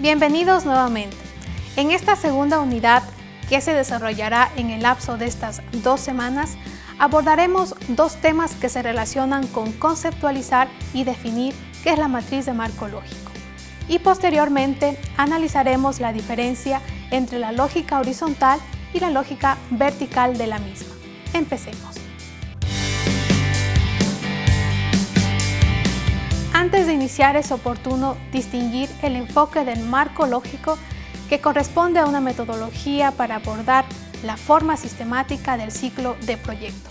Bienvenidos nuevamente. En esta segunda unidad que se desarrollará en el lapso de estas dos semanas, abordaremos dos temas que se relacionan con conceptualizar y definir qué es la matriz de marco lógico. Y posteriormente analizaremos la diferencia entre la lógica horizontal y la lógica vertical de la misma. Empecemos. Antes de iniciar es oportuno distinguir el enfoque del marco lógico que corresponde a una metodología para abordar la forma sistemática del ciclo de proyecto,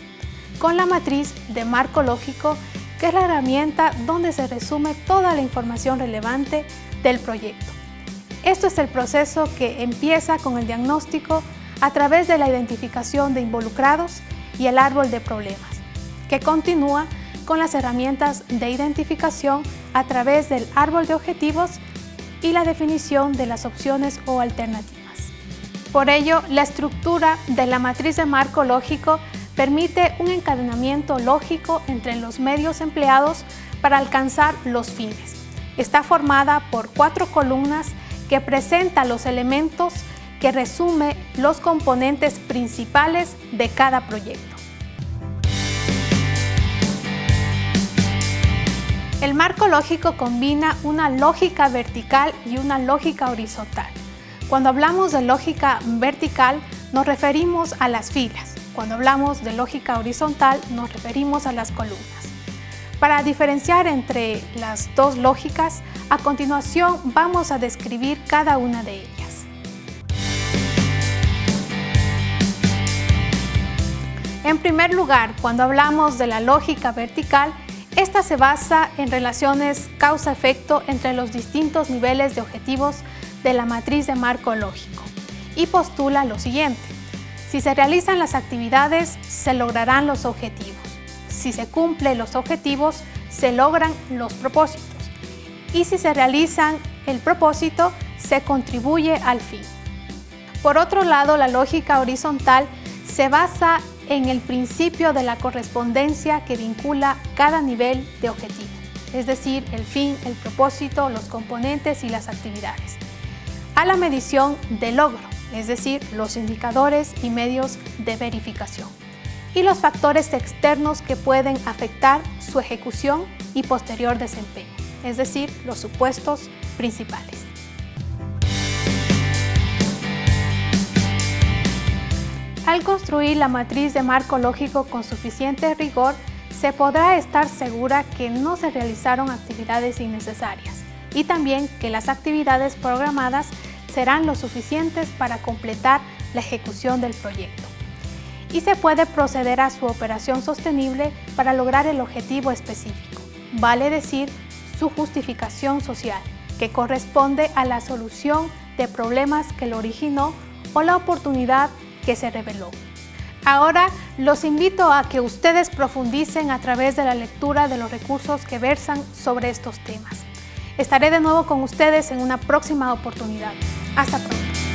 con la matriz de marco lógico que es la herramienta donde se resume toda la información relevante del proyecto. Esto es el proceso que empieza con el diagnóstico a través de la identificación de involucrados y el árbol de problemas, que continúa con las herramientas de identificación a través del árbol de objetivos y la definición de las opciones o alternativas. Por ello, la estructura de la matriz de marco lógico permite un encadenamiento lógico entre los medios empleados para alcanzar los fines. Está formada por cuatro columnas que presenta los elementos que resume los componentes principales de cada proyecto. El marco lógico combina una lógica vertical y una lógica horizontal. Cuando hablamos de lógica vertical nos referimos a las filas. Cuando hablamos de lógica horizontal nos referimos a las columnas. Para diferenciar entre las dos lógicas, a continuación vamos a describir cada una de ellas. En primer lugar, cuando hablamos de la lógica vertical, esta se basa en relaciones causa-efecto entre los distintos niveles de objetivos de la matriz de marco lógico y postula lo siguiente. Si se realizan las actividades, se lograrán los objetivos. Si se cumplen los objetivos, se logran los propósitos. Y si se realizan el propósito, se contribuye al fin. Por otro lado, la lógica horizontal se basa en el principio de la correspondencia que vincula cada nivel de objetivo, es decir, el fin, el propósito, los componentes y las actividades, a la medición de logro, es decir, los indicadores y medios de verificación, y los factores externos que pueden afectar su ejecución y posterior desempeño, es decir, los supuestos principales. Al construir la matriz de marco lógico con suficiente rigor, se podrá estar segura que no se realizaron actividades innecesarias y también que las actividades programadas serán lo suficientes para completar la ejecución del proyecto. Y se puede proceder a su operación sostenible para lograr el objetivo específico, vale decir, su justificación social, que corresponde a la solución de problemas que lo originó o la oportunidad se reveló. Ahora los invito a que ustedes profundicen a través de la lectura de los recursos que versan sobre estos temas. Estaré de nuevo con ustedes en una próxima oportunidad. Hasta pronto.